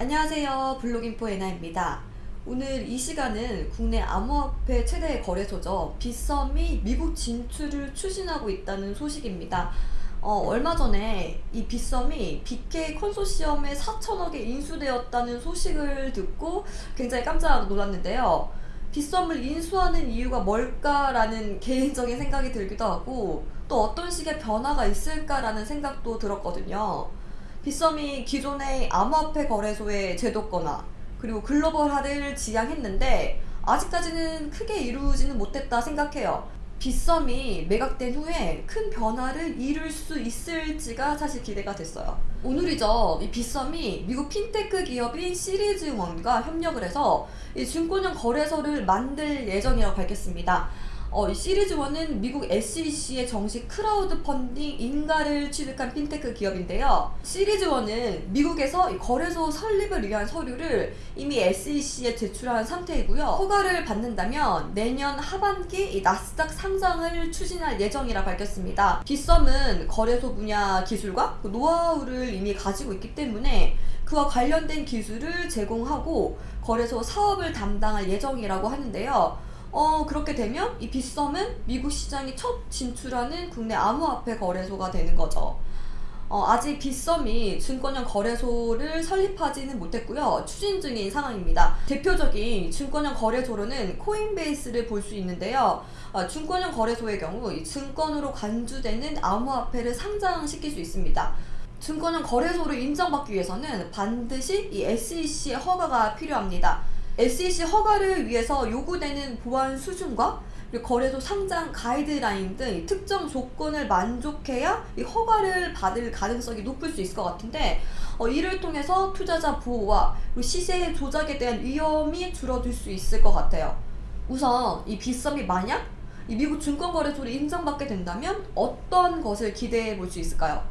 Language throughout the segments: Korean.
안녕하세요. 블록인포 에나입니다. 오늘 이 시간은 국내 암호화폐 최대 거래소죠. 빗썸이 미국 진출을 추진하고 있다는 소식입니다. 어, 얼마 전에 이 빗썸이 BK 컨소시엄에 4천억에 인수되었다는 소식을 듣고 굉장히 깜짝 놀랐는데요. 빗썸을 인수하는 이유가 뭘까라는 개인적인 생각이 들기도 하고 또 어떤 식의 변화가 있을까라는 생각도 들었거든요 빗썸이 기존의 암호화폐 거래소의 제도권화 그리고 글로벌화를 지향했는데 아직까지는 크게 이루지는 못했다 생각해요. 빗썸이 매각된 후에 큰 변화를 이룰 수 있을지가 사실 기대가 됐어요. 오늘이죠. 이 빗썸이 미국 핀테크 기업인 Series One과 협력을 해서 이 증권형 거래소를 만들 예정이라고 밝혔습니다. 어, 이 Series One은 미국 SEC의 정식 크라우드 펀딩 인가를 취득한 핀테크 기업인데요. Series One은 미국에서 거래소 설립을 위한 서류를 이미 SEC에 제출한 상태이고요. 허가를 받는다면 내년 하반기 나스닥 상장을 추진할 예정이라 밝혔습니다. 빗썸은 거래소 분야 기술과 그 노하우를 이미 가지고 있기 때문에 그와 관련된 기술을 제공하고 거래소 사업을 담당할 예정이라고 하는데요. 어 그렇게 되면 이 빗썸은 미국 시장에 첫 진출하는 국내 암호화폐 거래소가 되는 거죠. 어, 아직 빗썸이 증권형 거래소를 설립하지는 못했고요. 추진 중인 상황입니다. 대표적인 증권형 거래소로는 코인베이스를 볼 수 있는데요. 어, 증권형 거래소의 경우 이 증권으로 간주되는 암호화폐를 상장시킬 수 있습니다. 증권형 거래소를 인정받기 위해서는 반드시 이 SEC의 허가가 필요합니다. SEC 허가를 위해서 요구되는 보안 수준과 거래소 상장 가이드라인 등 특정 조건을 만족해야 이 허가를 받을 가능성이 높을 수 있을 것 같은데 어, 이를 통해서 투자자 보호와 시세 조작에 대한 위험이 줄어들 수 있을 것 같아요. 우선 이 빗썸이 만약 이 미국 증권거래소를 인정받게 된다면 어떤 것을 기대해 볼 수 있을까요?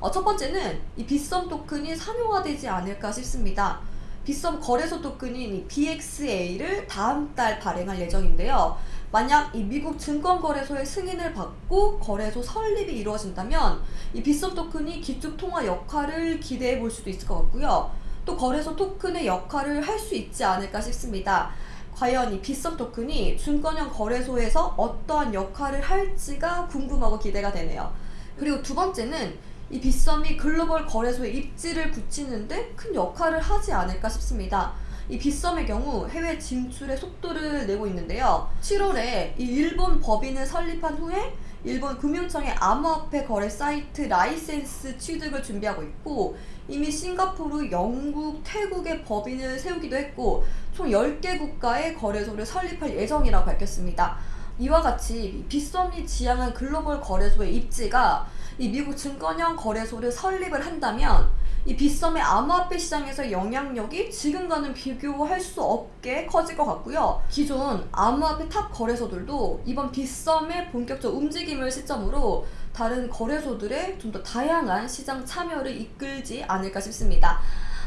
어, 첫 번째는 이 빗썸 토큰이 상용화되지 않을까 싶습니다. 빗썸 거래소 토큰인 BXA를 다음 달 발행할 예정인데요. 만약 이 미국 증권거래소의 승인을 받고 거래소 설립이 이루어진다면 이 빗썸 토큰이 기축통화 역할을 기대해 볼 수도 있을 것 같고요. 또 거래소 토큰의 역할을 할 수 있지 않을까 싶습니다. 과연 이 빗썸 토큰이 증권형 거래소에서 어떠한 역할을 할지가 궁금하고 기대가 되네요. 그리고 두 번째는 이 빗썸이 글로벌 거래소에 입지를 붙이는데 큰 역할을 하지 않을까 싶습니다. 이 빗썸의 경우 해외 진출의 속도를 내고 있는데요. 7월에 이 일본 법인을 설립한 후에 일본 금융청의 암호화폐 거래 사이트 라이센스 취득을 준비하고 있고 이미 싱가포르, 영국, 태국의 법인을 세우기도 했고 총 10개 국가의 거래소를 설립할 예정이라고 밝혔습니다. 이와 같이 빗썸이 지향한 글로벌 거래소의 입지가 이 미국 증권형 거래소를 설립을 한다면 이 빗썸의 암호화폐 시장에서 영향력이 지금과는 비교할 수 없게 커질 것 같고요. 기존 암호화폐 탑 거래소들도 이번 빗썸의 본격적 움직임을 시점으로 다른 거래소들의 좀 더 다양한 시장 참여를 이끌지 않을까 싶습니다.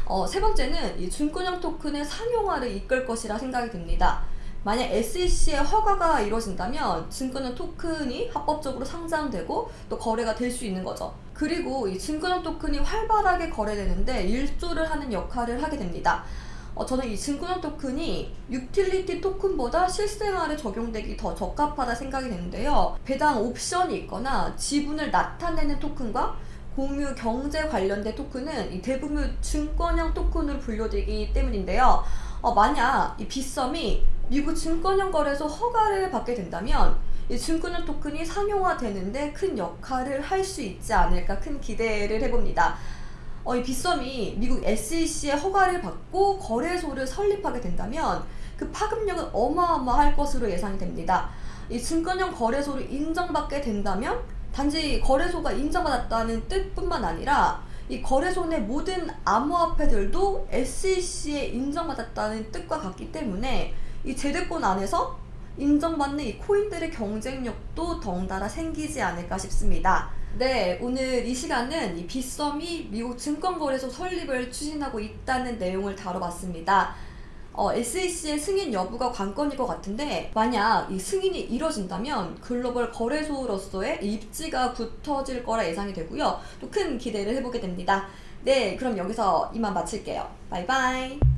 어, 세 번째는 이 증권형 토큰의 상용화를 이끌 것이라 생각이 듭니다. 만약 SEC의 허가가 이루어진다면 증권형 토큰이 합법적으로 상장되고 또 거래가 될 수 있는 거죠. 그리고 이 증권형 토큰이 활발하게 거래되는데 일조를 하는 역할을 하게 됩니다. 어, 저는 이 증권형 토큰이 유틸리티 토큰보다 실생활에 적용되기 더 적합하다 생각이 되는데요. 배당 옵션이 있거나 지분을 나타내는 토큰과 공유 경제 관련된 토큰은 이 대부분 증권형 토큰으로 분류되기 때문인데요. 어, 만약 이 빗썸이 미국 증권형 거래소 허가를 받게 된다면 이 증권형 토큰이 상용화되는데 큰 역할을 할 수 있지 않을까 큰 기대를 해봅니다. 어, 이 빗썸이 미국 SEC의 허가를 받고 거래소를 설립하게 된다면 그 파급력은 어마어마할 것으로 예상이 됩니다. 이 증권형 거래소를 인정받게 된다면 단지 거래소가 인정받았다는 뜻뿐만 아니라 이 거래소 내 모든 암호화폐들도 SEC에 인정받았다는 뜻과 같기 때문에 이 제도권 안에서 인정받는 이 코인들의 경쟁력도 덩달아 생기지 않을까 싶습니다. 네, 오늘 이 시간은 이 빗썸이 미국 증권거래소 설립을 추진하고 있다는 내용을 다뤄봤습니다. 어, SEC의 승인 여부가 관건일 것 같은데 만약 이 승인이 이뤄진다면 글로벌 거래소로서의 입지가 굳어질 거라 예상이 되고요. 또 큰 기대를 해보게 됩니다. 네, 그럼 여기서 이만 마칠게요. 바이바이.